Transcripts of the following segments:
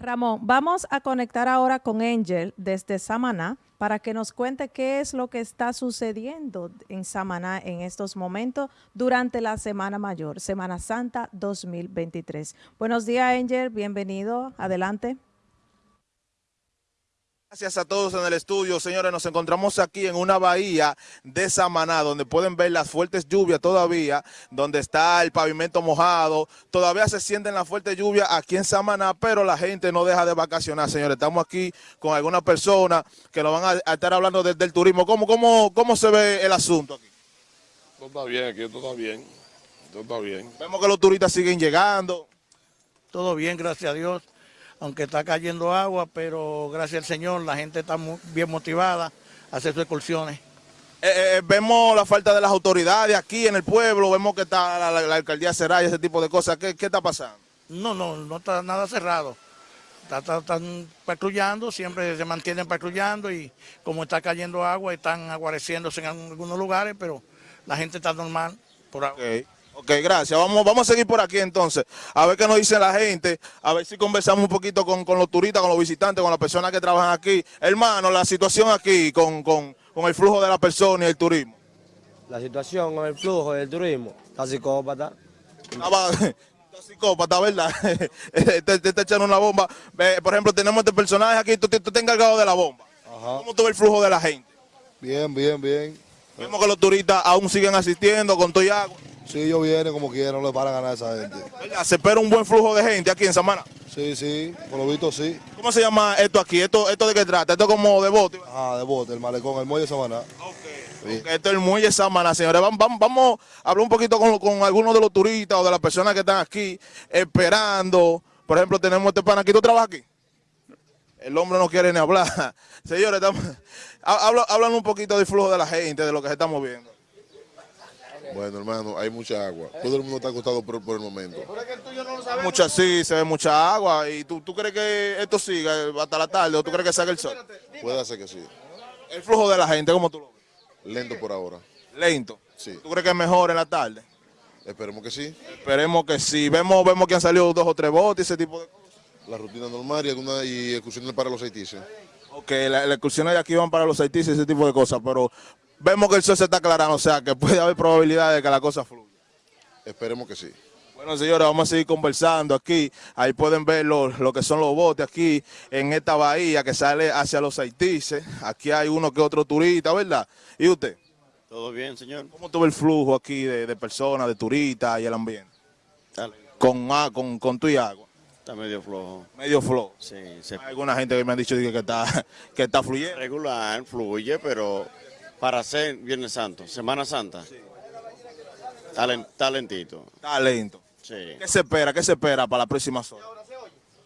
Ramón, vamos a conectar ahora con Angel desde Samaná para que nos cuente qué es lo que está sucediendo en Samaná en estos momentos durante la Semana Mayor, Semana Santa 2023. Buenos días, Angel, bienvenido, adelante. Gracias a todos en el estudio, señores. Nos encontramos aquí en una bahía de Samaná, donde pueden ver las fuertes lluvias todavía, donde está el pavimento mojado. Todavía se sienten las fuertes lluvias aquí en Samaná, pero la gente no deja de vacacionar, señores. Estamos aquí con algunas personas que nos van a, estar hablando del turismo. ¿Cómo, cómo, ¿Cómo se ve el asunto aquí? Todo está bien, aquí todo está bien. Todo está bien. Vemos que los turistas siguen llegando. Todo bien, gracias a Dios aunque está cayendo agua, pero gracias al Señor la gente está muy bien motivada a hacer sus excursiones. Eh, eh, vemos la falta de las autoridades aquí en el pueblo, vemos que está la, alcaldía cerrada y ese tipo de cosas. ¿Qué, está pasando? No, no, no está nada cerrado. están patrullando, siempre se mantienen patrullando y como está cayendo agua, están aguareciéndose en algunos lugares, pero la gente está normal por ahora. Ok, gracias. Vamos, vamos a seguir por aquí entonces, a ver qué nos dice la gente, a ver si conversamos un poquito con, los turistas, con los visitantes, con las personas que trabajan aquí. Hermano, la situación aquí con, el flujo de la persona y el turismo. La situación con el flujo del turismo, está psicópata. Está psicópata, ¿verdad? te, te, echando una bomba. Por ejemplo, tenemos este personaje aquí, tú, tú, estás encargado de la bomba. ¿Cómo tú ves el flujo de la gente? Bien, bien, bien. Vemos que los turistas aún siguen asistiendo con todo y agua. Sí, ellos vienen como quieran, no le paran a ganar a esa gente. ¿Se espera un buen flujo de gente aquí en Samana? Sí, sí, por lo visto sí. ¿Cómo se llama esto aquí? ¿Esto, esto de qué trata? ¿Esto como de bote? Ah, de bote, el malecón, el muelle Samaná. Okay. esto es el muelle Samaná, señores. Vamos, vamos, a hablar un poquito con, con, algunos de los turistas o de las personas que están aquí esperando. Por ejemplo, tenemos este pan aquí. ¿Tú trabajas aquí? El hombre no quiere ni hablar. Señores, estamos, hablan un poquito del flujo de la gente, de lo que se está moviendo. Bueno, hermano, hay mucha agua. Todo el mundo está acostado por, el momento. Mucha sí, se ve mucha agua. ¿Y tú, tú crees que esto siga hasta la tarde o tú crees que salga el sol? Puede ser que sí. El flujo de la gente, ¿cómo tú lo ves? Lento por ahora. ¿Lento? Sí. ¿Tú crees que es mejor en la tarde? Esperemos que sí. Esperemos que sí. Vemos, vemos que han salido dos o tres botes, ese tipo de cosas. La rutina normal y, alguna, y excursiones para los haitises. Ok, las la excursiones de aquí van para los haitises, ese tipo de cosas, pero vemos que el sol se está aclarando, o sea que puede haber probabilidad de que la cosa fluya. Esperemos que sí. Bueno, señores, vamos a seguir conversando aquí. Ahí pueden ver lo, que son los botes aquí en esta bahía que sale hacia los Haitises. Aquí hay uno que otro turista, ¿verdad? ¿Y usted? Todo bien, señor. ¿Cómo tuvo el flujo aquí de, personas, de turistas y el ambiente? Dale. Con, con, con tu y agua. Está medio flojo. Medio flojo. Sí. Hay alguna gente que me ha dicho que, está, que está fluyendo. Regular, fluye, pero para ser Viernes Santo, Semana Santa. Sí. talentito. Talento. Sí. ¿Qué se espera? ¿Qué se espera para la próxima zona?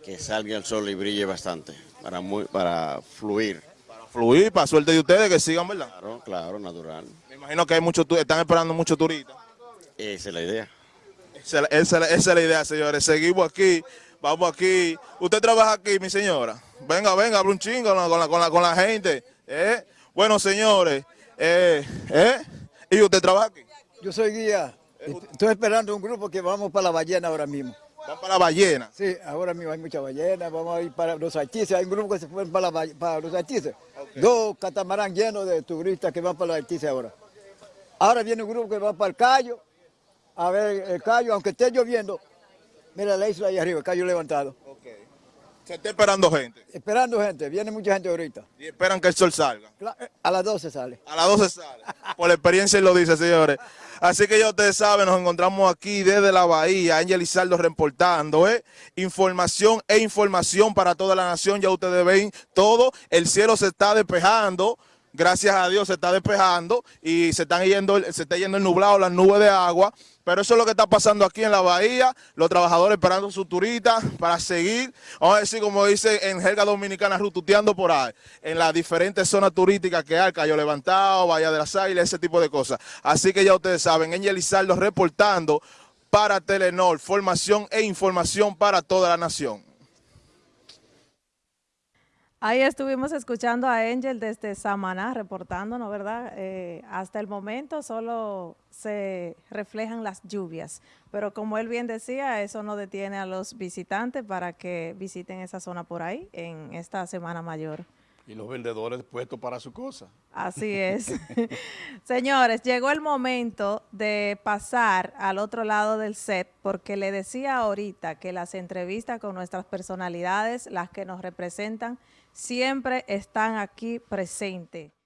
Que salga el sol y brille bastante, para, muy, para fluir. Para fluir, para suerte de ustedes, que sigan, ¿verdad? Claro, claro, natural. Me imagino que hay muchos, están esperando muchos turistas. Esa es la idea. Esa, es la idea, señores. Seguimos aquí, vamos aquí. Usted trabaja aquí, mi señora. Venga, venga, abre un chingo con la, con la, con la gente. ¿eh? Bueno, señores, eh, ¿eh? ¿Y usted trabaja aquí? Yo soy guía. Estoy esperando un grupo que vamos para la ballena ahora mismo. ¿Van para la ballena? Sí, ahora mismo hay mucha ballena, vamos a ir para los artistas, hay un grupo que se fue para, para los artistas. Dos catamarán llenos de turistas que van para los artistas ahora. Ahora viene un grupo que va para el Cayo, a ver el Cayo, aunque esté lloviendo, mira la isla ahí arriba, el Cayo levantado. Se está esperando gente. Esperando gente, viene mucha gente ahorita. Y esperan que el sol salga. A las 12 sale. A las 12 sale. Por la experiencia lo dice, señores. Así que ya ustedes saben, nos encontramos aquí desde la Bahía, Ángel Lizardo reportando, ¿eh? Información e información para toda la nación, ya ustedes ven todo, el cielo se está despejando, gracias a Dios se está despejando y se están yendo, se está yendo el nublado, las nubes de agua, pero eso es lo que está pasando aquí en la bahía, los trabajadores esperando su turista para seguir, vamos a decir como dice en jerga dominicana, rututeando por ahí, en las diferentes zonas turísticas que hay, Cayo Levantado, Bahía de las Águilas, ese tipo de cosas. Así que ya ustedes saben, Angel Lizardo reportando para Telenor, formación e información para toda la nación. Ahí estuvimos escuchando a Angel desde Samaná reportándonos, ¿verdad? Eh, hasta el momento solo se reflejan las lluvias, pero como él bien decía, eso no detiene a los visitantes para que visiten esa zona por ahí en esta Semana Mayor. Y los vendedores puestos para su cosa. Así es. Señores, llegó el momento de pasar al otro lado del set porque le decía ahorita que las entrevistas con nuestras personalidades, las que nos representan, siempre están aquí presentes.